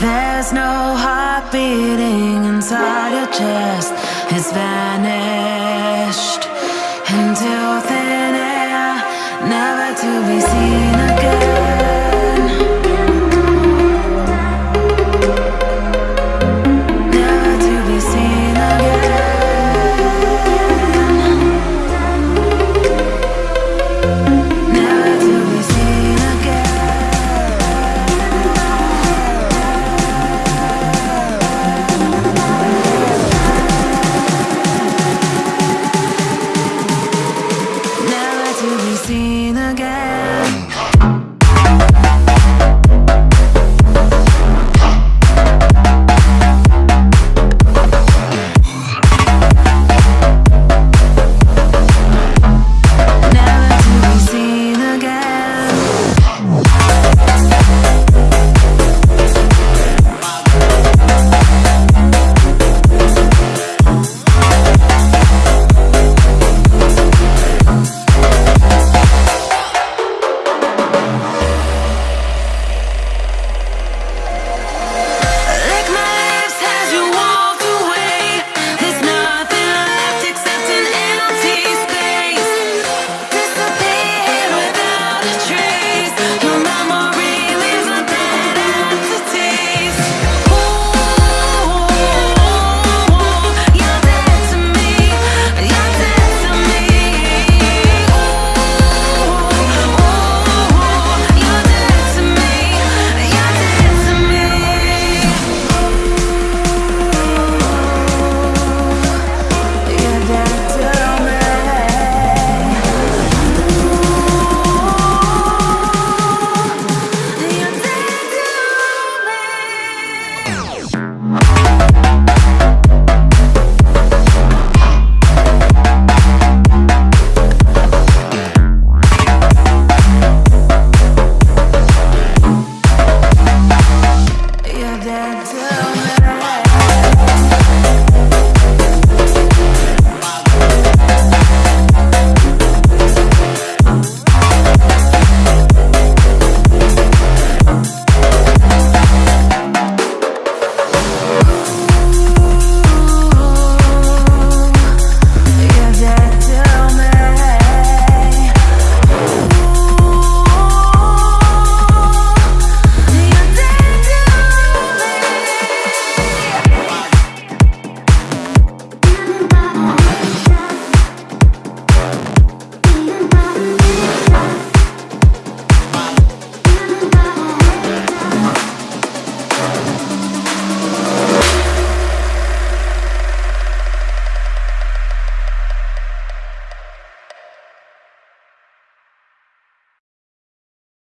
There's no heart beating inside your chest. It's vanished into thin air, never to be seen again. do.